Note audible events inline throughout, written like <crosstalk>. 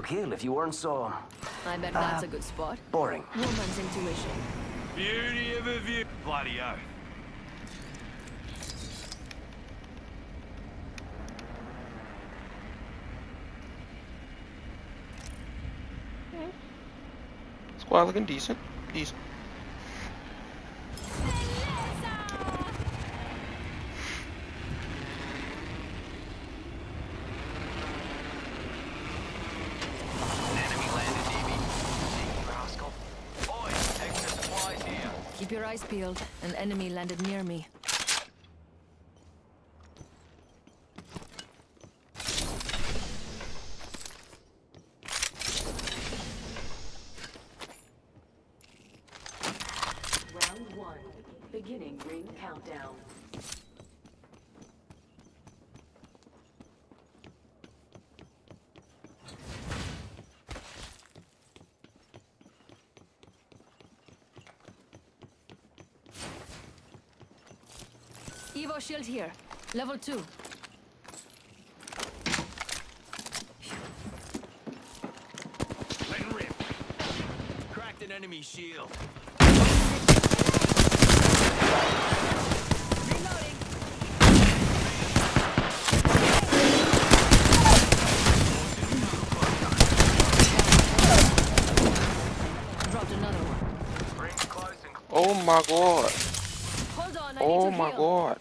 to kill if you weren't so I bet that's a uh, good spot. boring. Woman's intuition. Beauty of a view. Bloody oath. Squad looking decent. Decent. Enemy landed near me. Cheeky rascal. Oi, extra supplies here. Peeled. An enemy landed near me. Round one. Beginning ring countdown. Evo shield here. Level 2. Letting rip. Cracked an enemy shield. Reloading. Dropped another one. Rings close and Oh my god. Hold on, Oh my heal. god.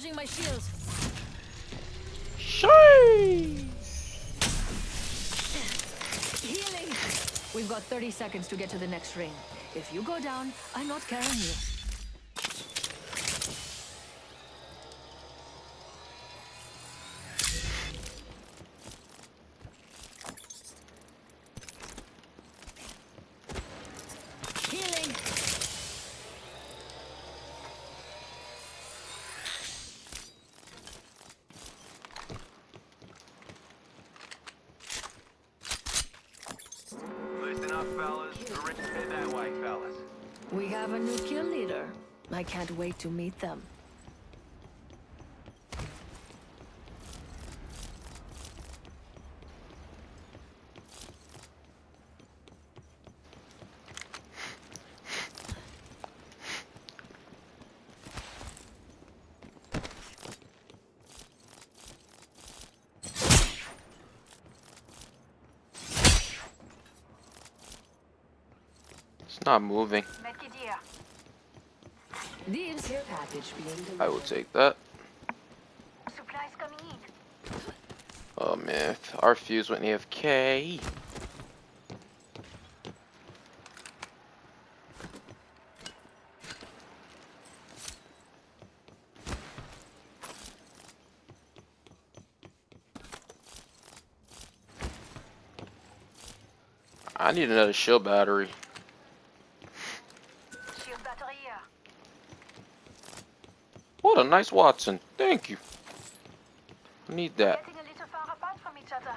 Recharging my shields. Sheesh. Healing. We've got 30 seconds to get to the next ring. If you go down, I'm not carrying you. Have a new kill leader. I can't wait to meet them. It's not moving. Deals. Care package being delivered. I will take that. Supplies coming in. Oh man, our fuse went AFK. I need another shield battery. Shield battery here. What a nice Watson. Thank you. I need that. Getting a little far apart from each other.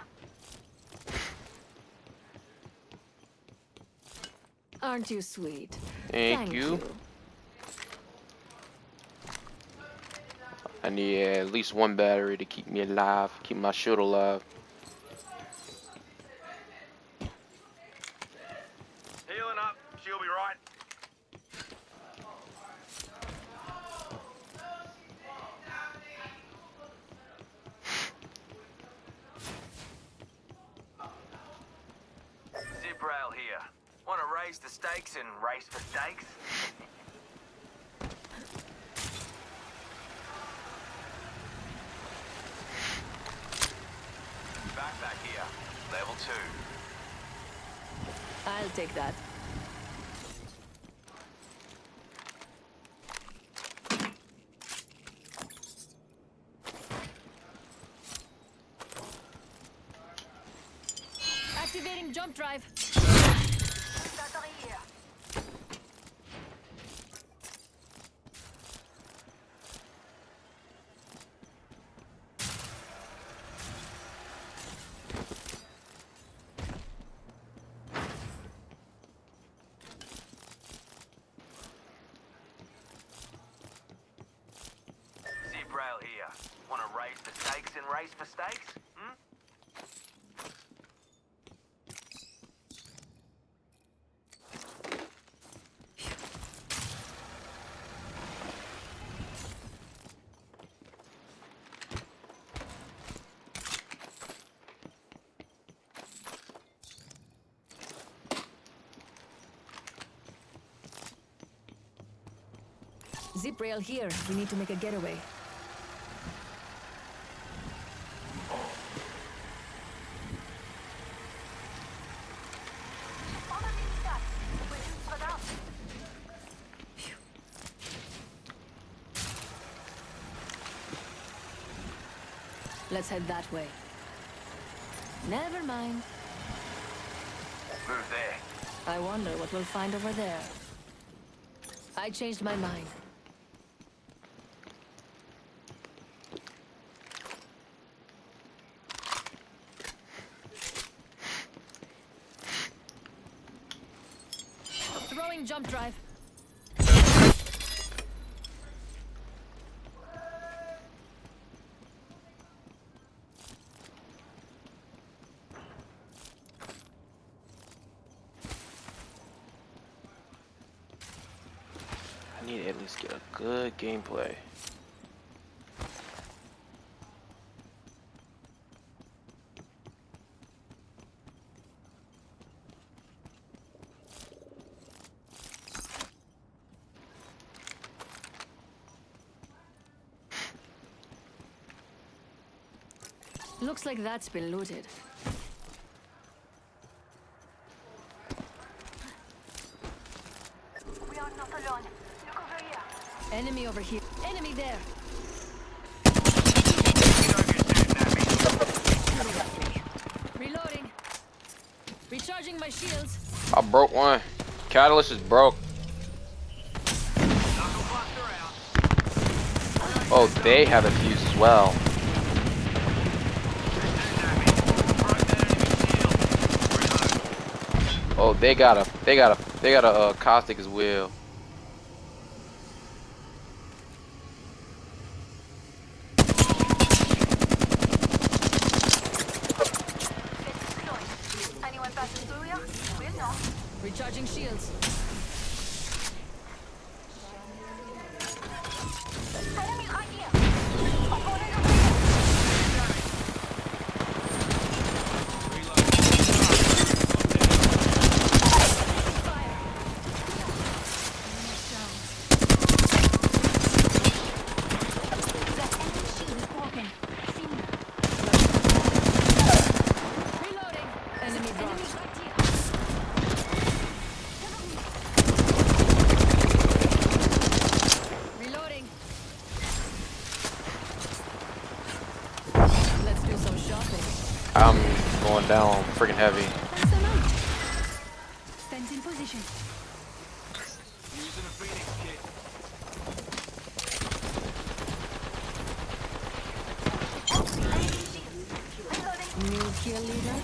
Aren't you sweet? Thank, you. I need at least one battery to keep me alive, keep my shield alive. Healing up. She'll be right. Zip rail here. Want to raise the stakes and race for stakes? Backpack here. Level two. I'll take that. Activating jump drive. Here. To raise the stakes and race for? Zip rail here. We need to make a getaway. On a mini-stack. We're just spread out. Let's head that way. Never mind. Move there. I wonder what we'll find over there. I changed my mind. Jump drive. I need to at least get a good gameplay. Looks like that's been looted. We are not alone. Look over here. Enemy over here. Enemy there. Reloading. Recharging my shields. I broke one. Catalyst is broke. Oh, they have a fuse as well. Broke that enemy shield. Reload. Oh, they got a, they got a, they got a uh, caustic as well. Get deployed. Anyone passing through here? We'll know. Recharging shields. Enemy right here. Opponent over here. That enemy shield is broken. Seen. Reloading. Enemy Enemy dropped. right here. Reloading. Let's do some shopping. I'm going down freaking heavy. Stand in position. Using a Phoenix kit. Enemy shield. Reloading. New kill leader.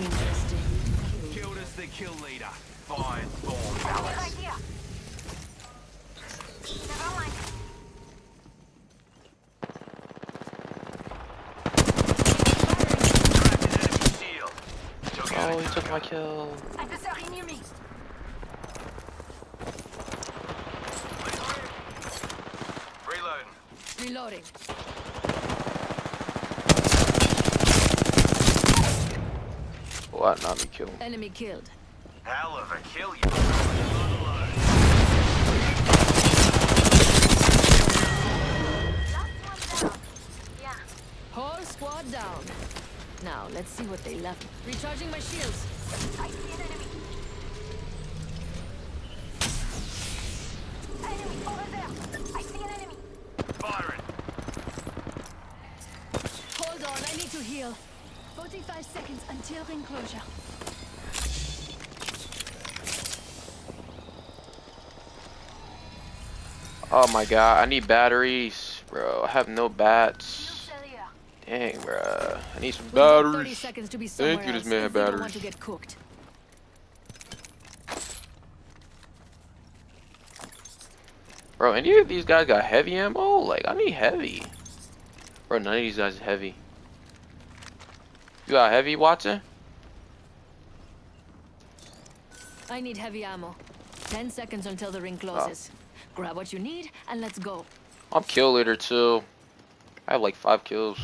Interesting. Killed us the kill leader. Fine, storm Enemy palace. right. Never mind. Cracked an enemy shield. Took out Oh, he took my kill. Adversary near me. Reloading. Reloading. What? Not me kill. Enemy killed. Hell of a kill, you. Last one down. Yeah. Whole squad down. Now, let's see what they left. Recharging my shields. I see an enemy. Enemy over there. I see an enemy. Firing. Hold on, I need to heal. 45 seconds until ring closure. Oh my god, I need batteries, bro. I have no bats. Dang, bro. I need some We've got 30 batteries. seconds to be somewhere Thank you, this man if we don't want batteries. to get cooked. Bro, any of these guys got heavy ammo? Like, I need heavy. Bro, none of these guys is heavy. You got heavy, Watson? I need heavy ammo. Ten seconds until the ring oh. closes. Grab what you need and let's go. I'm kill leader too. I have like five kills.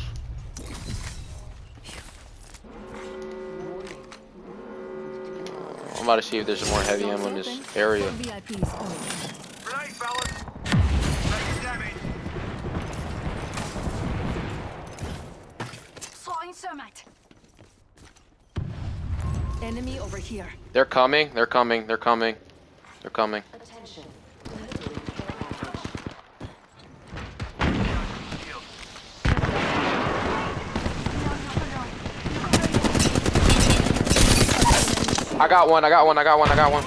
I'm about to see if there's more heavy ammo in this area. Enemy over here. They're coming. They're coming. They're coming. They're coming. Attention. I got one. I got one. I got one. I got one.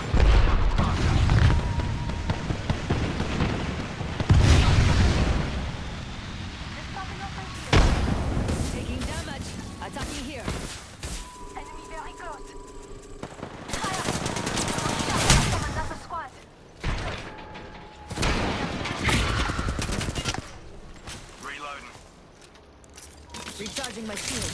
Taking damage. Attacking here. Enemy very close. Fire! Come another squad. Reloading. Recharging my shield.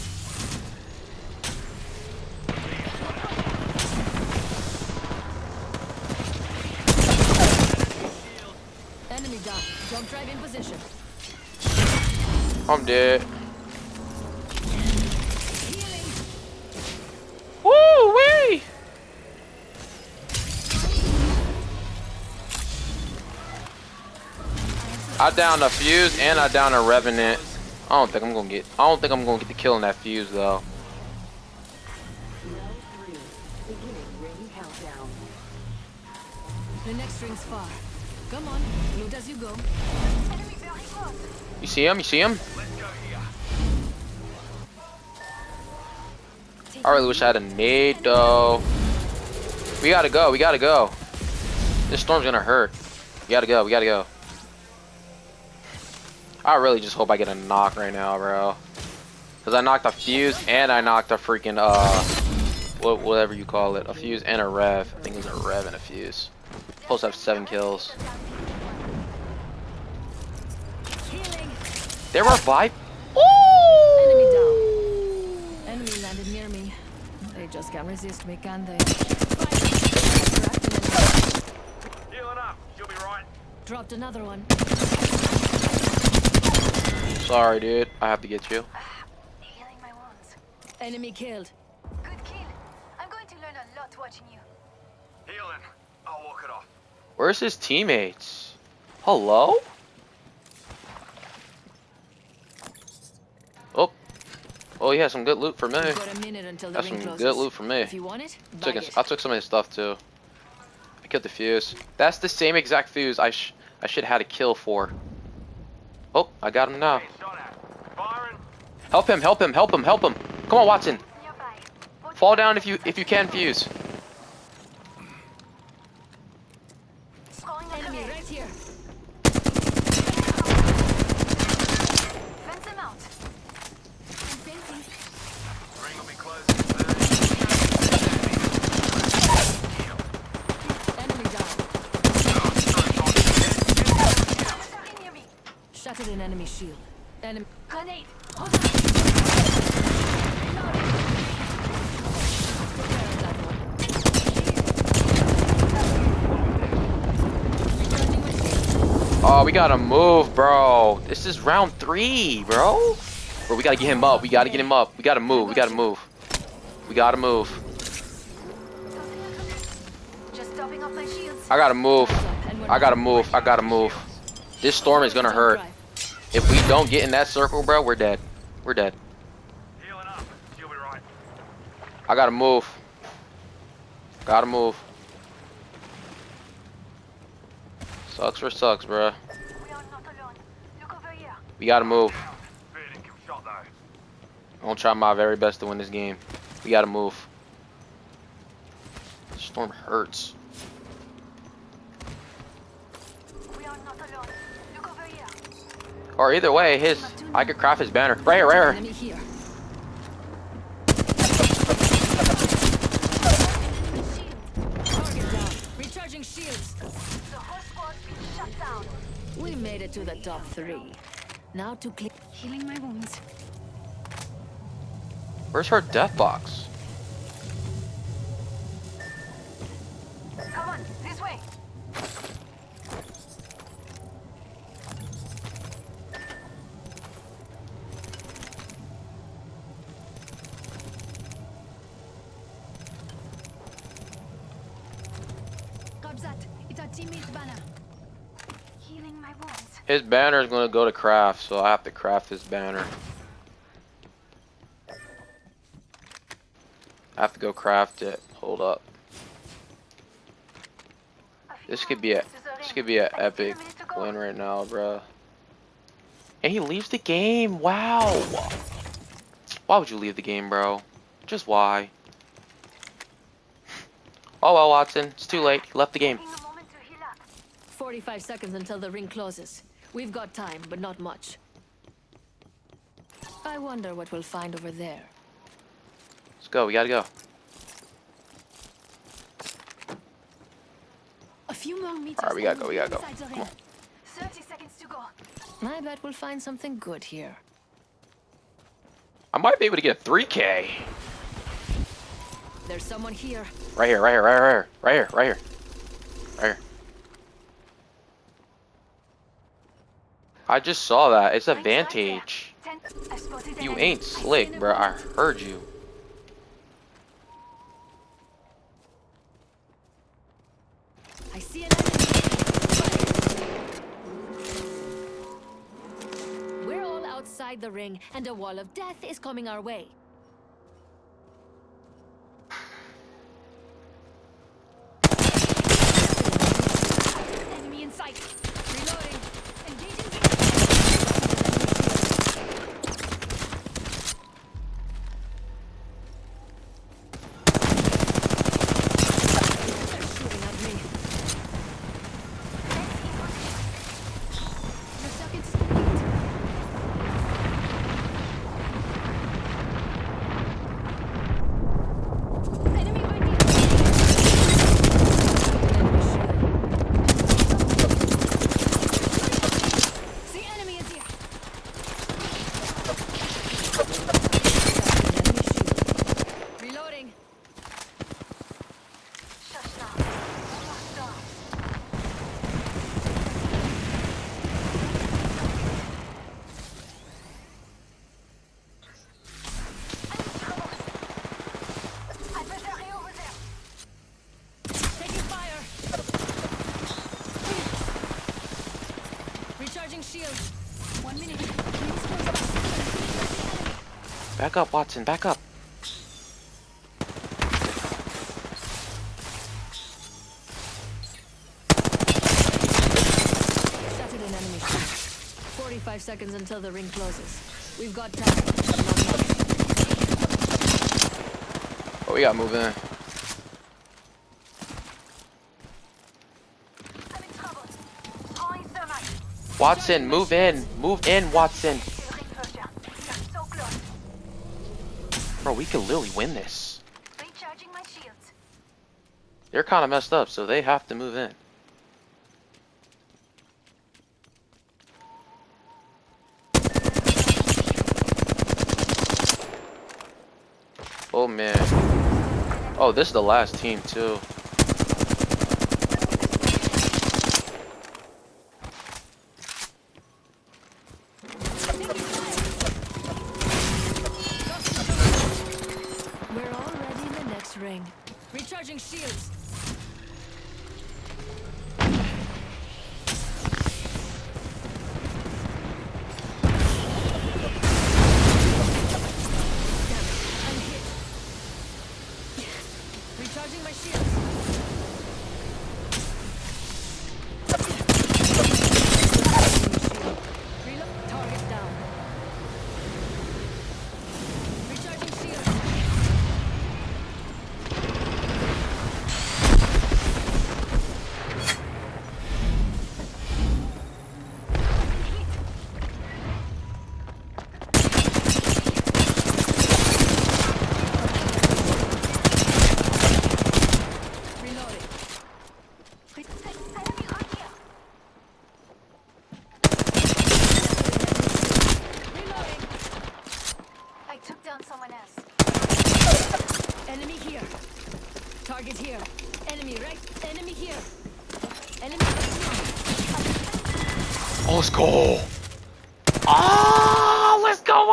Enemy down. Jump drive in position. I'm dead. Healing. Woo wee! I downed a fuse and I downed a revenant. I don't think I'm gonna get. I don't think I'm gonna get the kill in that fuse though. Round three. Beginning ring countdown. The next ring's far. Come on, loot as you go. You see him? You see him? I really wish I had a nade though. We gotta go. We gotta go. This storm's gonna hurt. We gotta go. We gotta go. I really just hope I get a knock right now, bro. Cause I knocked a fuse and I knocked a freaking uh, what whatever you call it, a fuse and a rev. I think it was a rev and a fuse. Supposed to have seven kills. There were five. Enemy down. Enemy landed near me. They just can't resist me, can they? Healing up. You'll be right. Dropped another one. Sorry, dude. I have to get you. Ah, healing my wounds. Enemy killed. Good kill. I'm going to learn a lot watching you. Healing. I'll walk it off. Where's his teammates? Hello? Oh, has some good loot for me. You've got a minute until the That's some closes. good loot for me. If you want it, Took it. I took some of his stuff too. I killed the fuse. That's the same exact fuse I sh I should have had a kill for. Oh, I got him now. Hey, shot at. Firing. Help him, help him, help him, help him. Come on, Watson. Fall down if you if you can fuse. Throwing a Enemy grenade. right here. Fence him out. Ring will be closing in 30. Enemy down. Attacking near me. Shattered an enemy shield. Enemy. Grenade. My. Oh, we gotta move, bro. This is round three, bro. Bro, we gotta get him up. We gotta get him up. We gotta move. We gotta move. We gotta move. I gotta move. I gotta move. I gotta move. This storm is gonna hurt. If we don't get in that circle, bro, we're dead. We're dead. Healing up. You'll be right. I gotta move. Gotta move. Sucks for sucks, bro. We are not alone. Look over here. We gotta move. Down. Fair income. I'm gonna try my very best to win this game. We gotta move. Storm hurts. We are not alone. Look over here. Or either way, his I could craft his banner. Right here, right here. Enemy here. Shield. Target down. Recharging shields. The whole squad's been shut down. We made it to the top three. Now to clear. Healing my wounds. Where's her death box? His banner is gonna go to craft, so I have to craft his banner. I have to go craft it. Hold up. This could be a to this could be an epic to win right now, bro. And he leaves the game. Wow. Why would you leave the game, bro? Just why? <laughs> Oh well, Watson. It's too late. He left the game. Taking a moment to heal up. 45 seconds until the ring closes. We've got time, but not much. I wonder what we'll find over there. Let's go. We gotta go. A few more meters. Alright, we gotta go, we gotta go. Come on. 30 seconds to go. I bet we'll find something good here. I might be able to get 3K. There's someone here. Right here, right here, right here, right here, right here, right here. I just saw that. It's a Lights right there. Vantage. Ten. I spotted an You ain't slick, bro. I heard you. I see an enemy. We're all outside the ring, and a wall of death is coming our way. Enemy in sight. Reloading. Engaging. They're shooting at me. The circuit is complete. Enemy right here. Enemy shield. See, enemy is here. Enemy shield. Reloading. Shush now. Locked doors. I'm in trouble. I better hurry over there. Taking fire. Recharging shield. One minute. Rings close by. Back up, Watson. Back up. Shattered an enemy 45 seconds until the ring closes. We've got time. Not. Oh, we gotta move in. I'm in trouble. Throwing thermite. Watson, move in. Move in, Watson. To the ring closure. We are so close. Bro, we could literally win this. Recharging my shields. They're kind of messed up, so they have to move in. Oh man. Oh, this is the last team too. Recharging shields.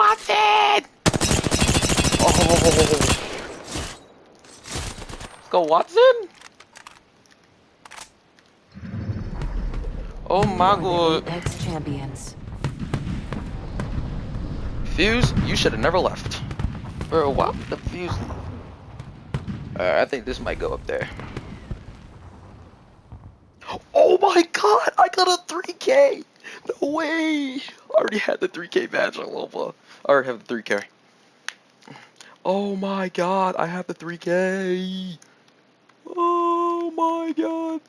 Watson. Oh. Let's go, Watson. Oh my god. Apex champions. Fuse, you should have never left. Bro, what? the fuse? Alright, I think this might go up there. Oh my god, I got a 3k! No way! I already had the 3k badge on Loba. I already have the 3k. Oh my god, I have the 3k! Oh my god.